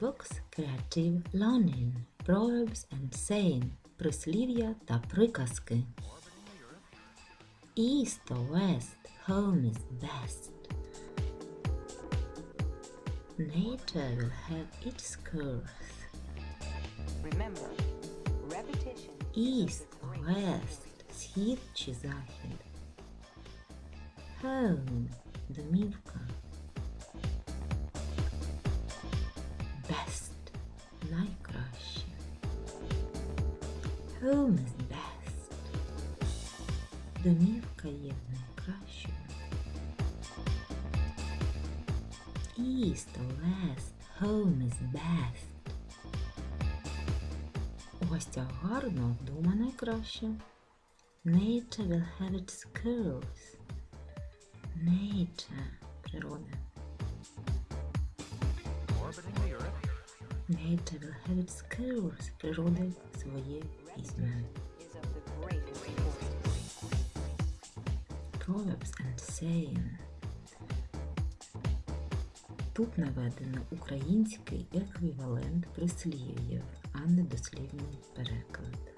Books Creative Learning Proverbs and Saying Прислів'я та приказки. East or west, home is best. Nature will have its course. Remember, repetition East or west, схід чи захід. Home – домівка. Home is best. Домівка є найкращою. East or west, home is best. У гостях гарно, вдома найкраще. Nature will have its curves. Nature – природа. Nature its curves. Природа своє importance. Proverbs and saying. Тут наведено український еквівалент прислів'їв, а не дослівний переклад.